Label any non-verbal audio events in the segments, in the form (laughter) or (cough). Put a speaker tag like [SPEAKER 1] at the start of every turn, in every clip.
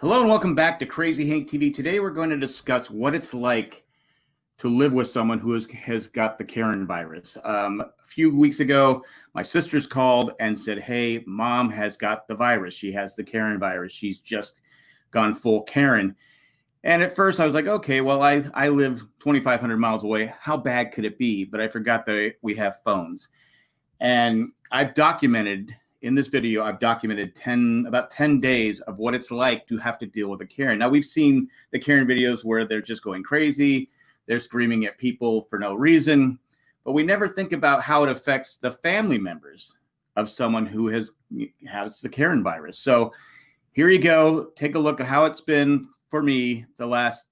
[SPEAKER 1] Hello and welcome back to Crazy Hank TV. Today we're going to discuss what it's like to live with someone who has, has got the Karen virus. Um, a few weeks ago, my sisters called and said, Hey, mom has got the virus. She has the Karen virus. She's just gone full Karen. And at first I was like, okay, well, I, I live 2,500 miles away. How bad could it be? But I forgot that we have phones. And I've documented in this video, I've documented 10, about 10 days of what it's like to have to deal with a Karen. Now we've seen the Karen videos where they're just going crazy. They're screaming at people for no reason, but we never think about how it affects the family members of someone who has, has the Karen virus. So here you go. Take a look at how it's been for me the last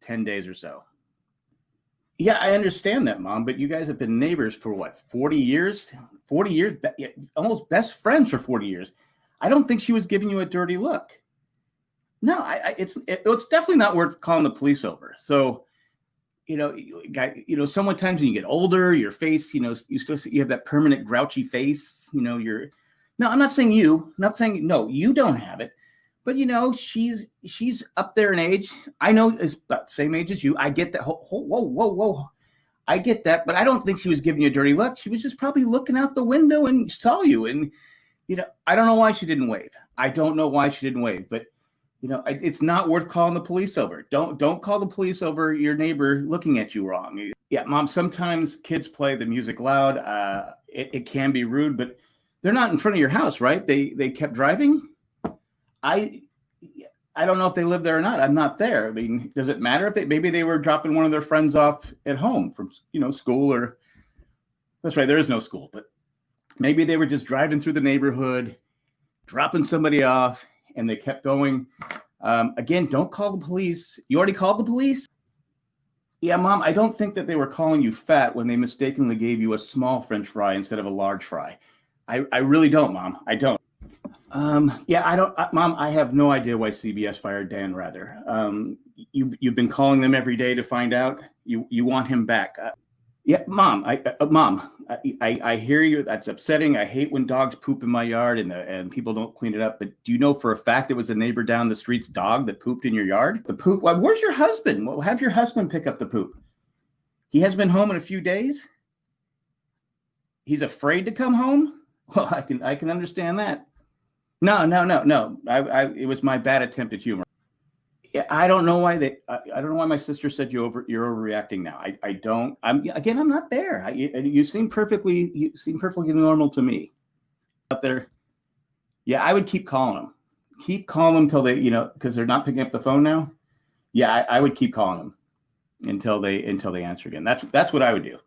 [SPEAKER 1] 10 days or so. Yeah, I understand that, mom, but you guys have been neighbors for what, 40 years? 40 years, almost best friends for 40 years. I don't think she was giving you a dirty look. No, I, I it's it, it's definitely not worth calling the police over. So, you know, guy, you know, sometimes when you get older, your face, you know, you still you have that permanent grouchy face. You know, you're. No, I'm not saying you. I'm not saying no. You don't have it, but you know, she's she's up there in age. I know is about same age as you. I get that. Whoa, whoa, whoa, whoa. I get that, but I don't think she was giving you a dirty look. She was just probably looking out the window and saw you. And, you know, I don't know why she didn't wave. I don't know why she didn't wave, but you know, it's not worth calling the police over. Don't don't call the police over your neighbor looking at you wrong. Yeah, mom. Sometimes kids play the music loud. Uh, it, it can be rude, but they're not in front of your house, right? They they kept driving. I I don't know if they live there or not. I'm not there. I mean, does it matter if they maybe they were dropping one of their friends off at home from you know school or that's right, there is no school, but maybe they were just driving through the neighborhood, dropping somebody off, and they kept going. Um, again, don't call the police. You already called the police? Yeah, mom, I don't think that they were calling you fat when they mistakenly gave you a small french fry instead of a large fry. I, I really don't, mom. I don't. Um, yeah, I don't, uh, Mom. I have no idea why CBS fired Dan Rather. Um, you you've been calling them every day to find out. You you want him back. Uh, yeah, Mom. I uh, uh Mom. I, I, I hear you. That's upsetting. I hate when dogs poop in my yard and the, and people don't clean it up. But do you know for a fact it was a neighbor down the street's dog that pooped in your yard? The poop. Well, where's your husband? Well, have your husband pick up the poop. He has been home in a few days. He's afraid to come home. (laughs) Well, I can I can understand that. No, no, no, no. I, I, it was my bad attempt at humor. I don't know why they. I, don't know why my sister said you over. You're overreacting now. I, I don't. I'm again. I'm not there. I, you, you seem perfectly. You seem perfectly normal to me. Out there. Yeah, I would keep calling them. Keep calling them until they, you know, because they're not picking up the phone now. Yeah, I, I would keep calling them until they until they answer again. That's that's what I would do.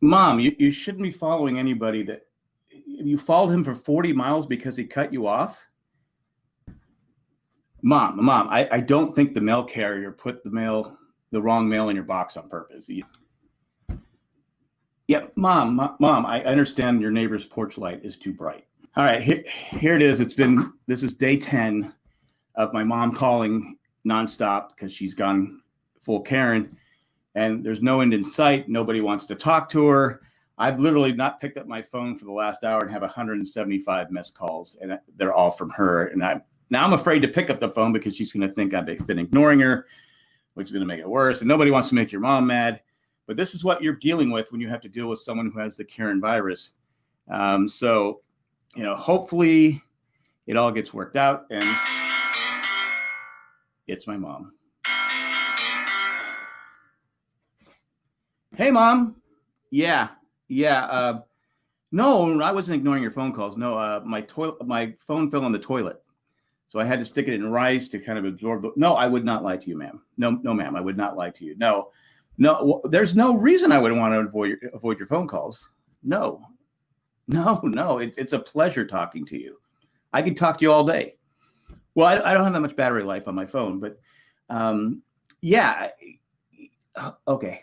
[SPEAKER 1] Mom, you, you shouldn't be following anybody that you followed him for 40 miles because he cut you off? Mom, mom, I, I don't think the mail carrier put the mail, the wrong mail in your box on purpose. Yeah, mom, mom, I understand your neighbor's porch light is too bright. All right, here, here it is. It's been, this is day 10 of my mom calling nonstop because she's gone full Karen and there's no end in sight. Nobody wants to talk to her. I've literally not picked up my phone for the last hour and have 175 missed calls, and they're all from her. And I now I'm afraid to pick up the phone because she's going to think I've been ignoring her, which is going to make it worse. And nobody wants to make your mom mad. But this is what you're dealing with when you have to deal with someone who has the Karen virus. Um, so, you know, hopefully it all gets worked out. And it's my mom. Hey, mom. Yeah, yeah. Uh, no, I wasn't ignoring your phone calls. No, uh, my toilet, my phone fell in the toilet, so I had to stick it in rice to kind of absorb. The, no, I would not lie to you, ma'am. No, no, ma'am, I would not lie to you. No, no. There's no reason I would want to avoid your, avoid your phone calls. No, no, no. It, it's a pleasure talking to you. I could talk to you all day. Well, I, I don't have that much battery life on my phone, but um, yeah. Okay.